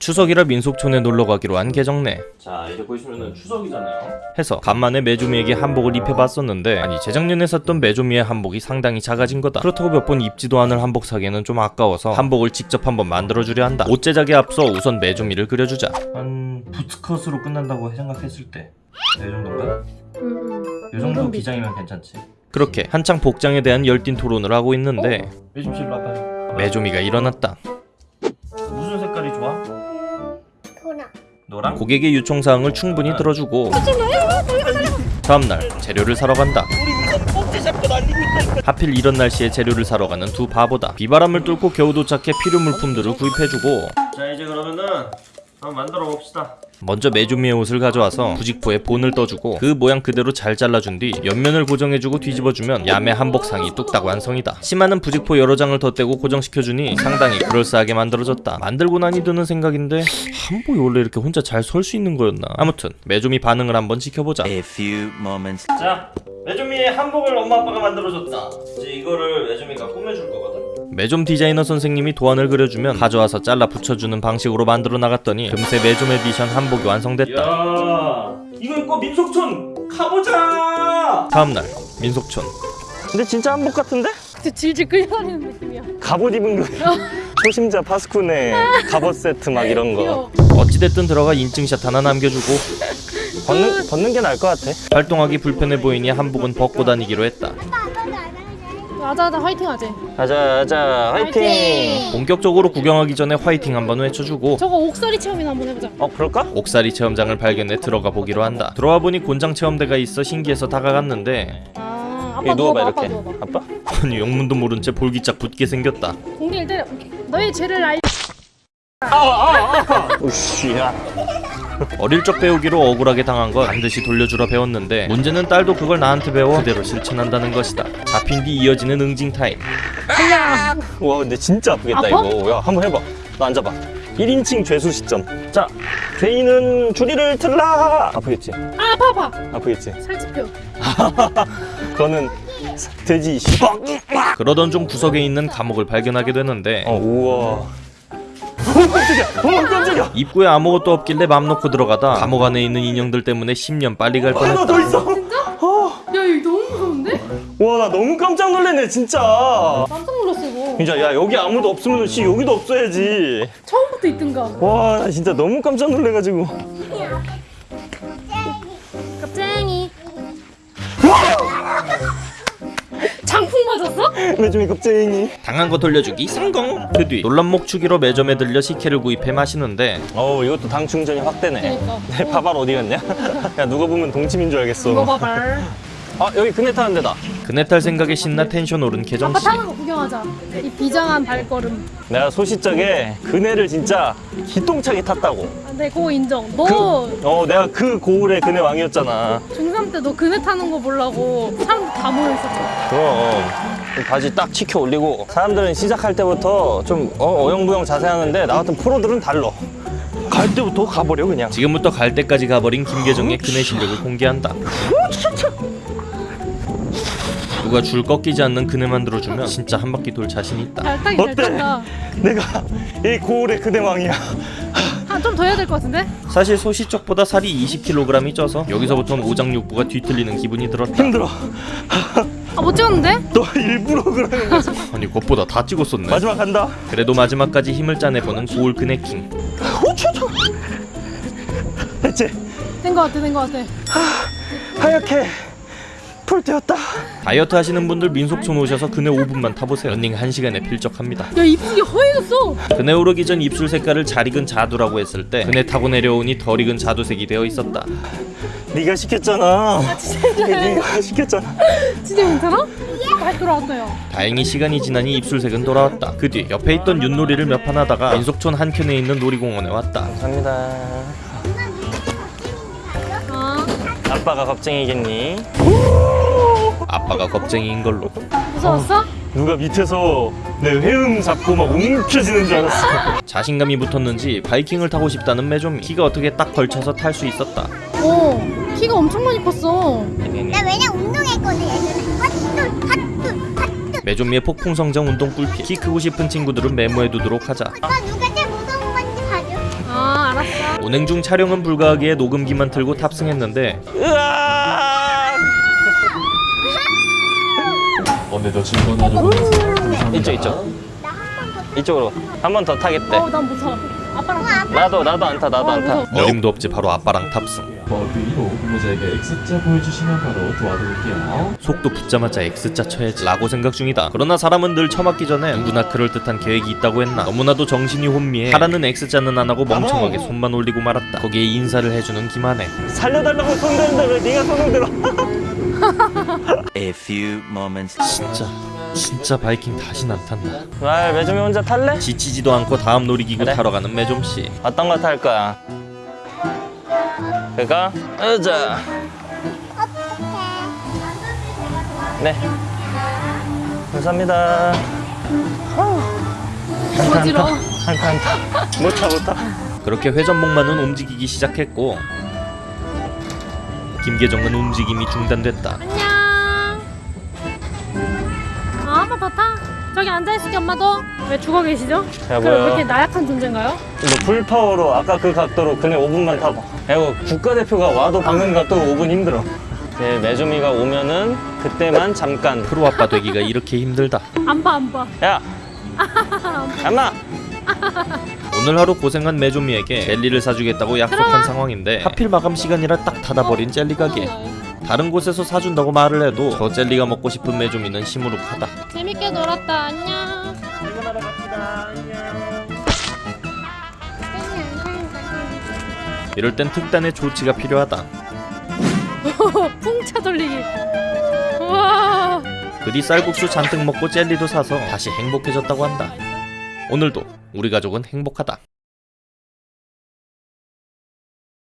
추석이라 민속촌에 놀러가기로 한 계정네. 자 이제 보시면은 추석이잖아요. 해서 간만에 메조미에게 한복을 입혀봤었는데 아니 재작년에 샀던 메조미의 한복이 상당히 작아진 거다. 그렇다고 몇 번 입지도 않을 한복 사기에는 좀 아까워서 한복을 직접 한번 만들어주려 한다. 옷 제작에 앞서 우선 메조미를 그려주자. 한 부츠컷으로 끝난다고 생각했을 때. 이 정도인가? 음, 이 정도 밑. 기장이면 괜찮지. 그렇게 한창 복장에 대한 열띤 토론을 하고 있는데 메조미 와봐요 메조미가 일어났다 고객의 요청사항을 충분히 들어주고 다음날 재료를 사러 간다. 하필 이런 날씨에 재료를 사러 가는 두 바보다. 비바람을 뚫고 겨우 도착해 필요 물품들을 구입해주고. 자 이제 그러면은 한번 만들어 봅시다. 먼저 메주미의 옷을 가져와서 부직포에 본을 떠주고 그 모양 그대로 잘 잘라준 뒤 옆면을 고정해주고 뒤집어주면 야매 한복상이 뚝딱 완성이다. 심하는 부직포 여러 장을 덧대고 고정시켜주니 상당히 그럴싸하게 만들어졌다. 만들고 나니 드는 생각인데 한복이 원래 이렇게 혼자 잘 설 수 있는 거였나? 아무튼 메조미 반응을 한번 지켜보자. A few moments. 자, 메조미의 한복을 엄마 아빠가 만들어줬다. 이제 이거를 메조미가 꾸며줄 거거든. 메좀 디자이너 선생님이 도안을 그려주면 가져와서 잘라 붙여주는 방식으로 만들어 나갔더니 금세 메좀 에디션 한복이 완성됐다. 야, 이거 입고 민속촌 가보자. 다음날 민속촌. 근데 진짜 한복 같은데? 진짜 질질 끌려다니는 느낌이야. 갑옷 입은 거 초심자 파스쿠네 갑옷 세트 막 이런 거. 어찌됐든 들어가 인증샷 하나 남겨주고 벗는, 벗는 게 나을 것 같아 활동하기 불편해 보이니 한복은 벗고 다니기로 했다. 아자아자 화이팅 하지. 가자 가자 화이팅 본격적으로 구경하기 전에 화이팅 한번 외쳐주고 저거 옥살이 체험이나 한번 해보자. 어 그럴까? 옥살이 체험장을 발견해 들어가 보기로 한다. 들어와 보니 곤장 체험대가 있어 신기해서 다가갔는데 아, 아빠 누워봐 누워봐, 아빠 이렇게 누워봐. 아빠? 아니 영문도 모른 채 볼기짝 붙게 생겼다. 공기 때려. 너의 죄를 알. 우씨야 어릴 적 배우기로 억울하게 당한 건 반드시 돌려주라 배웠는데 문제는 딸도 그걸 나한테 배워 그대로 실천한다는 것이다. 잡힌 뒤 이어지는 응징 타임. 와 근데 진짜 아프겠다 아파? 이거 야 한번 해봐 너 앉아봐 1인칭 죄수 시점 자 죄인은 줄이를 틀라 아프겠지? 아, 아파 아파. 아프겠지? 살집혀. 그거는 사- 돼지 시방 그러던 중 구석에 있는 감옥을 발견하게 되는데 어 우와 어 깜짝이야 어 깜짝이야 입구에 아무것도 없길래 맘 놓고 들어가다 감옥 안에 있는 인형들 때문에 10년 빨리 갈 하나 뻔했다. 더 있어 야, 이거 너무 무서운데? 와 나 너무 깜짝 놀랐네 진짜 깜짝 놀랐어 이거. 진짜 야 여기 아무도 없으면 씨 여기도 없어야지 처음부터 있든가. 와 나 진짜 너무 깜짝 놀래가지고 맞았어? 매주미 겁쟁이 당한 거 돌려주기 성공. 그 뒤 놀란목 추기로 매점에 들려 식혜를 구입해 마시는데 어 이것도 당 충전이 확 되네 그러니까. 내 파발 어디 갔냐? 야 누가 보면 동치민 줄 알겠어 이거 봐봐. 아 여기 그네 타는 데다 그네 탈 생각에 신나 텐션 오른 개정 아빠 씨. 타는 거 구경하자. 이 비장한 발걸음. 내가 소시적에 그네를 진짜 기똥차게 탔다고 아, 네, 그거 인정. 너어 내가 그 고을의 그네 왕이었잖아 중3 때 너 그네 타는 거 보려고 사람들 다 모여있었잖아. 그럼 바지 딱 치켜 올리고 사람들은 시작할 때부터 좀 어, 영부영 자세 하는데 나 같은 프로들은 달러 갈 때부터 가버려 그냥 지금부터 갈 때까지 가버린 김계정의 그네 실력을 공개한다. 누가 줄 꺾이지 않는 그네 만 들어주면 진짜 한 바퀴 돌 자신 있다. 어때? 내가 이 고을의 그네 왕이야 한 좀 더 해야 될 것 같은데? 사실 소시적보다 살이 20kg이 쪄서 여기서부터는 오장육부가 뒤틀리는 기분이 들었다. 힘들어 아못 찍었는데? 너 일부러 그러는 거지 아니 그것보다 다 찍었었네. 마지막 간다 그래도 마지막까지 힘을 짜내보는 고울 그네킹. 됐지? 된것 같아 된것 같아. 하얗게 불태웠다 다이어트 하시는 분들 민속촌 오셔서 그네 5분만 타보세요. 런닝 1시간에 필적합니다. 야 입술이 허예졌어. 그네 오르기 전 입술 색깔을 잘 익은 자두라고 했을 때 그네 타고 내려오니 덜 익은 자두색이 되어 있었다. 네가 시켰잖아 네가 시켰잖아 진짜 괜찮아? 다시 돌아왔어요. 다행히 시간이 지나니 입술색은 돌아왔다. 그 뒤 옆에 있던 윷놀이를 몇 판 하다가 민속촌 한켠에 있는 놀이공원에 왔다. 감사합니다 아빠가 겁쟁이겠니? 아빠가 겁쟁이인 걸로. 무서웠어? 누가 밑에서 내 회음 잡고 막 움켜쥐는 줄 알았어. 자신감이 붙었는지 바이킹을 타고 싶다는 매조미. 키가 어떻게 딱 걸쳐서 탈 수 있었다. 오 키가 엄청 많이 컸어. 나 왜냐? 운동했거든 예전에 핫둘 핫둘 핫둘 매조미의 폭풍성장 운동 꿀피. 키 크고 싶은 친구들은 메모해 두도록 하자. 아 운행 중 촬영은 불가하기에 녹음기만 틀고 탑승했는데 으아! 오늘도 즐거운 하루 보내세요. 이쪽 이쪽. 이쪽으로 한 번 더 타겠대. 어, 난못 타. 아빠랑 나도 나도 안 타. 나도 안 타. 어림도 없지 바로 아빠랑 탑승 버드 1호 근무자에게 X자 보여주시면 바로 도와드릴게요. 속도 붙자마자 X자 쳐야지 라고 생각 중이다 그러나 사람은 늘 처맞기 전에 누구나 그럴듯한 계획이 있다고 했나 너무나도 정신이 혼미해 하라는 X자는 안 하고 멍청하게 손만 올리고 말았다 거기에 인사를 해주는 김한혜 살려달라고 손 드는데 왜 네가 손을 들어? A few moments 진짜 진짜 바이킹 다신 안 탄다 말 매점이 혼자 탈래? 지치지도 않고 다음 놀이기구 그래. 타러 가는 매좀씨 어떤 거 탈 거야? 그거? 으자. 네. 감사합니다. 어지러워. 한타 한타. 못타 못타. 그렇게 회전목마는 움직이기 시작했고 김계정은 움직임이 중단됐다 안녕. 아, 한번 더 타. 저기 앉아있을게, 엄마도. 왜 죽어 계시죠? 야, 그럼 왜 뭐야. 이렇게 나약한 존재인가요? 너 풀파워로 아까 그 각도로 그냥 5분만 타봐. 야, 이거 국가대표가 와도 박는 각도로 5분 힘들어. 네, 메주미가 오면은 그때만 잠깐. 프로 아빠 되기가 이렇게 힘들다 안 봐, 안 봐. 야! 엄마! 오늘 하루 고생한 메조미에게 젤리를 사주겠다고 약속한. 상황인데 하필 마감 시간이라 딱 닫아버린 젤리 가게 다른 곳에서 사준다고 말을 해도 저 젤리가 먹고 싶은 메조미는 시무룩하다 재밌게 놀았다. 안녕. 이럴 땐 특단의 조치가 필요하다 풍차 돌리기. 우와. 그뒤 쌀국수 잔뜩 먹고 젤리도 사서 다시 행복해졌다고 한다 오늘도 우리 가족은 행복하다